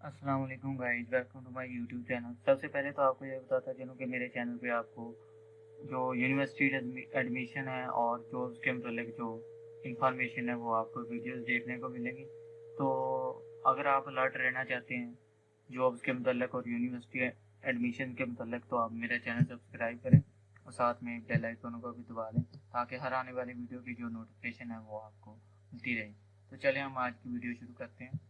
السلام علیکم guys welcome to my YouTube channel سب سے پہلے تو آپ کو یہ بتاتا چلوں کہ میرے چینل پہ آپ کو جو یونیورسٹی ایڈمیشن ہے اور جو اس کے متعلق جو انفارمیشن ہے وہ آپ کو ویڈیوز دیکھنے کو ملیں گی. تو اگر آپ الرٹ رہنا چاہتے ہیں جابس کے متعلق اور یونیورسٹی ایڈمیشن کے متعلق، تو آپ میرا چینل سبسکرائب کریں اور ساتھ میں بیل آئکن کو بھی دبا لیں تاکہ ہر آنے والی ویڈیو کی جو نوٹیفیکیشن ہے وہ آپ کو ملتی رہے. تو چلیں ہم آج کی ویڈیو شروع کرتے ہیں.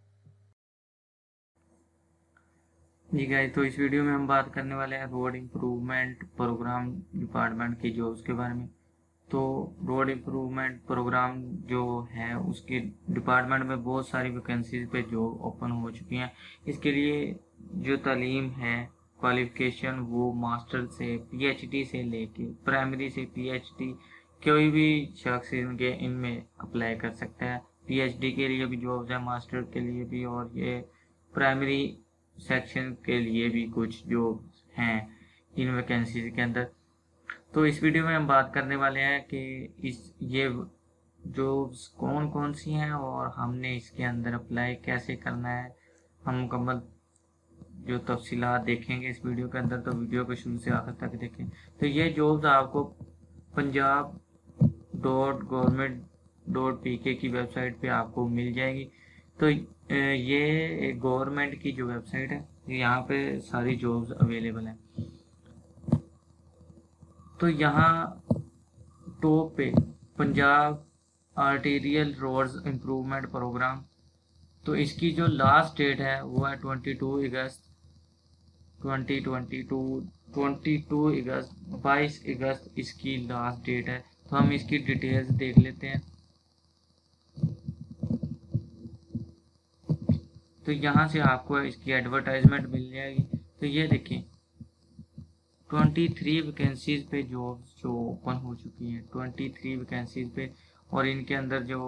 جی گائی تو اس ویڈیو میں ہم بات کرنے والے ہیں روڈ امپروومنٹ پروگرام ڈپارٹمنٹ کی جابس کے بارے میں۔ تو روڈ امپروومنٹ پروگرام جو ہے، اس کے ڈپارٹمنٹ میں بہت ساری ویکینسیز پہ جاب اوپن ہو چکی ہیں۔ اس کے لیے جو تعلیم ہے کوالیفیکیشن وہ ماسٹر سے پی ایچ ڈی سے لے کے پرائمری سے پی ایچ ڈی کوئی بھی شخص ان کے، ان میں اپلائی کر سکتا ہے۔ پی ایچ ڈی کے لیے بھی جابز ہیں ماسٹر کے لیے بھی اور یہ پرائمری سیکشن کے لیے بھی کچھ جو ہیں ان ویکینسیز کے اندر۔ تو اس ویڈیو میں ہم بات کرنے والے ہیں کہ اس یہ جابس کون کون سی ہیں اور ہم نے اس کے اندر اپلائی کیسے کرنا ہے۔ ہم مکمل جو تفصیلات دیکھیں گے اس ویڈیو کے اندر تو ویڈیو کو شروع سے آخر تک دیکھیں۔ تو یہ جابز آپ کو Punjab dot government dot P K کی ویب سائٹ پہ آپ کو مل جائے گی۔ تو یہ گورنمنٹ کی جو ویب سائٹ ہے، یہاں پہ ساری جابز اویلیبل ہیں۔ تو یہاں ٹاپ پہ Punjab arterial roads improvement program, تو اس کی جو لاسٹ ڈیٹ ہے، وہ ہے twenty two August twenty twenty two twenty two August, بائیس اگست اس کی لاسٹ ڈیٹ ہے۔ تو ہم اس کی ڈیٹیلز دیکھ لیتے ہیں۔ تو یہاں سے آپ کو اس کی ایڈورٹائزمنٹ مل جائے گی۔ تو یہ دیکھیں ٹوئنٹی تھری ویکینسیز پہ جابس جو اوپن ہو چکی ہیں ٹوئنٹی تھری ویکینسیز پہ، اور ان کے اندر جو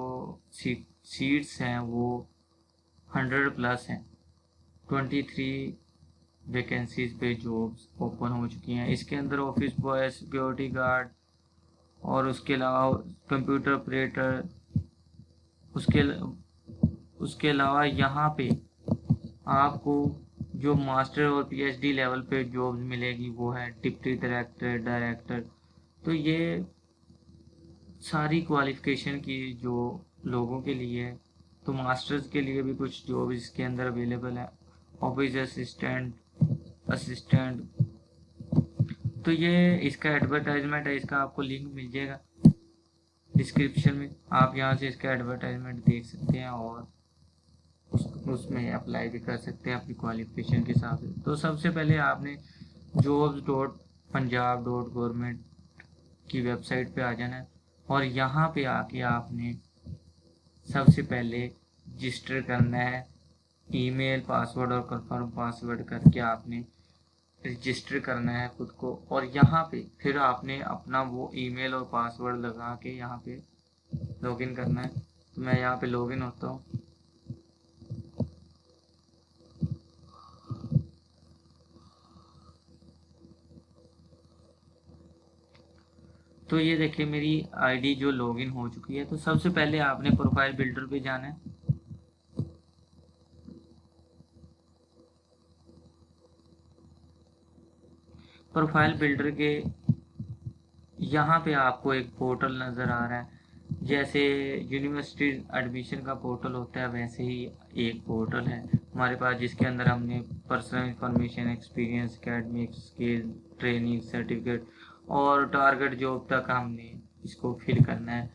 سیٹس ہیں وہ ہنڈریڈ پلس ہیں۔ ٹوئنٹی تھری ویکینسیز پہ جابس اوپن ہو چکی ہیں۔ اس کے اندر آفس بوائے سیکورٹی گارڈ اور اس کے علاوہ کمپیوٹر آپریٹر اس کے اس کے علاوہ یہاں پہ آپ کو جو ماسٹر اور پی ایچ ڈی لیول پہ جابز ملے گی، وہ ہے ڈپٹی ڈائریکٹر ڈائریکٹر۔ تو یہ ساری کوالیفکیشن کی جو لوگوں کے لیے ہے، تو ماسٹرز کے لیے بھی کچھ جاب اس کے اندر اویلیبل ہے آفس اسسٹنٹ اسسٹنٹ تو یہ اس کا ایڈورٹائزمنٹ ہے، اس کا آپ کو لنک مل جائے گا ڈسکرپشن میں۔ آپ یہاں سے اس کا ایڈورٹائزمنٹ دیکھ سکتے ہیں اور اس اس میں اپلائی بھی کر سکتے ہیں اپنی کوالیفیکیشن کے حساب سے۔ تو سب سے پہلے آپ نے jobs dot Punjab dot government کی ویب سائٹ پہ آ جانا ہے اور یہاں پہ آ کے آپ نے سب سے پہلے رجسٹر کرنا ہے ای میل پاسورڈ اور کنفرم پاسورڈ کر کے آپ نے رجسٹر کرنا ہے خود کو۔ اور یہاں پہ پھر آپ نے اپنا وہ ای میل اور پاسورڈ لگا کے یہاں پہ لاگ ان کرنا ہے۔ تو میں یہاں پہ لاگ ان ہوتا ہوں۔ تو یہ دیکھیں میری آئی ڈی جو لاگ ان ہو چکی ہے، تو سب سے پہلے آپ نے پروفائل بلڈر پہ جانا ہے۔ پروفائل بلڈر کے یہاں پہ آپ کو ایک پورٹل نظر آ رہا ہے۔ جیسے یونیورسٹی ایڈمیشن کا پورٹل ہوتا ہے، ویسے ہی ایک پورٹل ہے۔ ہمارے پاس جس کے اندر ہم نے پرسنل انفارمیشن ایکسپیرینس اکیڈمکس کے ٹریننگ سرٹیفکیٹ اور ٹارگٹ جاب تک ہم نے اس کو فل کرنا ہے۔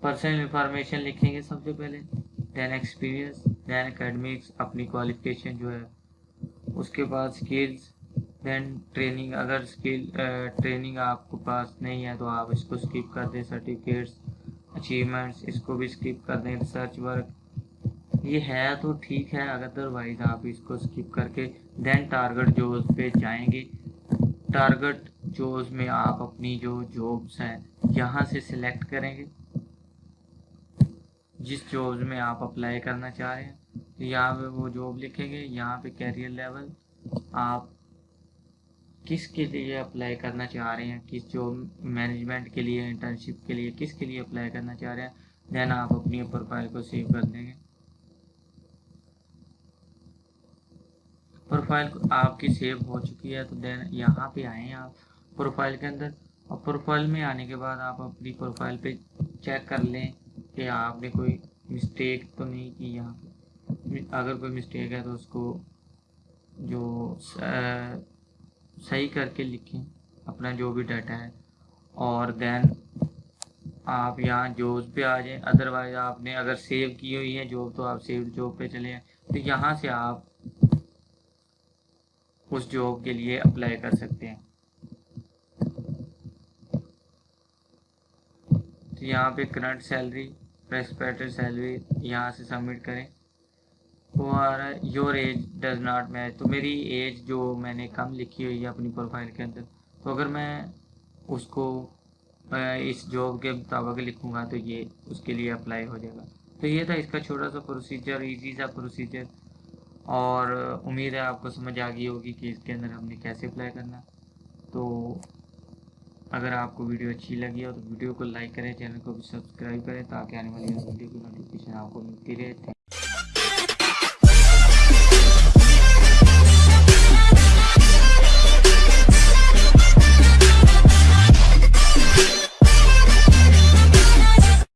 پرسنل انفارمیشن لکھیں گے سب سے پہلے۔ دین ایکسپیرینس دین اکیڈمکس اپنی کوالیفکیشن جو ہے۔ اس کے بعد سکلز دین ٹریننگ اگر سکل ٹریننگ آپ کو پاس نہیں ہے تو آپ اس کو سکپ کر دیں۔ سرٹیفکیٹس اچیومنٹس اس کو بھی سکپ کر دیں۔ ریسرچ ورک یہ ہے تو ٹھیک ہے ادروائز آپ اس کو سکپ کر کے دین ٹارگٹ جو پہ جائیں گے۔ ٹارگٹ جو اس میں آپ اپنی جو جابس ہیں، یہاں سے سلیکٹ کریں گے۔ جس جابس میں آپ اپلائی کرنا چاہ رہے ہیں تو یہاں پہ وہ جاب لکھیں گے، یہاں پہ کیریئر لیول آپ کس کے لیے اپلائی کرنا چاہ رہے ہیں؟ کس جاب مینجمنٹ کے لیے انٹرنشپ کے لیے، کس کے لیے اپلائی کرنا چاہ رہے ہیں؟ دین آپ اپنی پروفائل کو سیو کر دیں گے۔ پروفائل آپ کی سیو ہو چکی ہے، تو دین یہاں پہ آئیں آپ۔ پروفائل کے اندر۔ اور پروفائل میں آنے کے بعد آپ اپنی پروفائل پہ چیک کر لیں کہ آپ نے کوئی مسٹیک تو نہیں کی یہاں اگر کوئی مسٹیک ہے تو اس کو جو صحیح کر کے لکھیں اپنا جو بھی ڈیٹا ہے۔ اور دین آپ یہاں جوز پہ آ جائیں۔ ادروائز آپ نے اگر سیو کی ہوئی ہے جاب تو آپ سیو جاب پہ چلے جائیں۔ تو یہاں سے آپ اس جاب کے لیے اپلائی کر سکتے ہیں۔ یہاں پہ کرنٹ سیلری پریس پیٹر سیلری یہاں سے سبمٹ کریں۔ اور your age does not match تو میری ایج جو میں نے کم لکھی ہوئی ہے اپنی پروفائل کے اندر، تو اگر میں اس کو اس جاب کے مطابق لکھوں گا تو یہ اس کے لیے اپلائی ہو جائے گا۔ تو یہ تھا اس کا چھوٹا سا پروسیجر ایزی سا پروسیجر اور امید ہے آپ کو سمجھ آ گئی ہوگی کہ اس کے اندر ہم نے کیسے اپلائی کرنا۔ تو اگر آپ کو ویڈیو اچھی لگی ہو تو ویڈیو کو لائک کریں، چینل کو بھی سبسکرائب کریں تاکہ آنے والی ویڈیو کی نوٹیفیکیشن آپ کو ملتی رہے۔